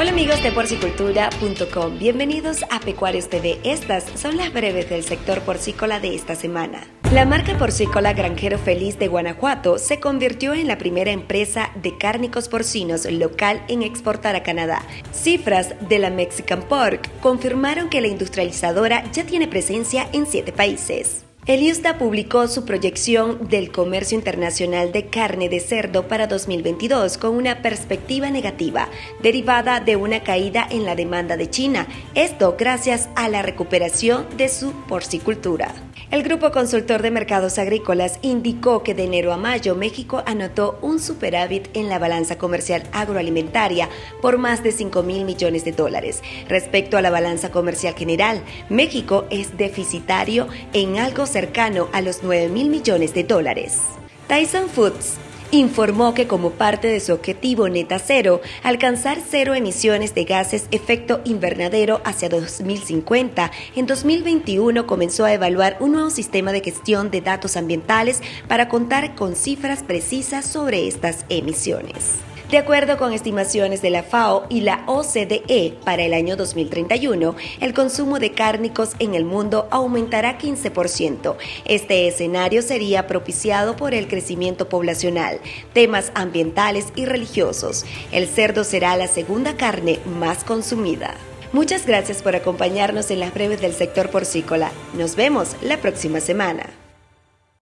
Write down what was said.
Hola amigos de porcicultura.com, bienvenidos a Pecuarios TV. Estas son las breves del sector porcícola de esta semana. La marca porcícola Granjero Feliz de Guanajuato se convirtió en la primera empresa de cárnicos porcinos local en exportar a Canadá. Cifras de la Mexican Pork confirmaron que la industrializadora ya tiene presencia en siete países. El IUSDA publicó su proyección del comercio internacional de carne de cerdo para 2022 con una perspectiva negativa, derivada de una caída en la demanda de China, esto gracias a la recuperación de su porcicultura. El Grupo Consultor de Mercados Agrícolas indicó que de enero a mayo México anotó un superávit en la balanza comercial agroalimentaria por más de 5 mil millones de dólares. Respecto a la balanza comercial general, México es deficitario en algo cercano a los 9 mil millones de dólares. Tyson Foods informó que como parte de su objetivo neta cero, alcanzar cero emisiones de gases efecto invernadero hacia 2050, en 2021 comenzó a evaluar un nuevo sistema de gestión de datos ambientales para contar con cifras precisas sobre estas emisiones. De acuerdo con estimaciones de la FAO y la OCDE, para el año 2031, el consumo de cárnicos en el mundo aumentará 15%. Este escenario sería propiciado por el crecimiento poblacional, temas ambientales y religiosos. El cerdo será la segunda carne más consumida. Muchas gracias por acompañarnos en las breves del sector porcícola. Nos vemos la próxima semana.